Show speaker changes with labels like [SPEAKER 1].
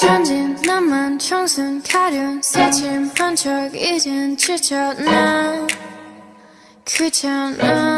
[SPEAKER 1] 천진 나만 청순 가련 새침한 척 이젠 지쳤나 귀찮아.